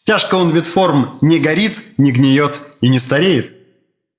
Стяжка он вид форм не горит, не гниет и не стареет.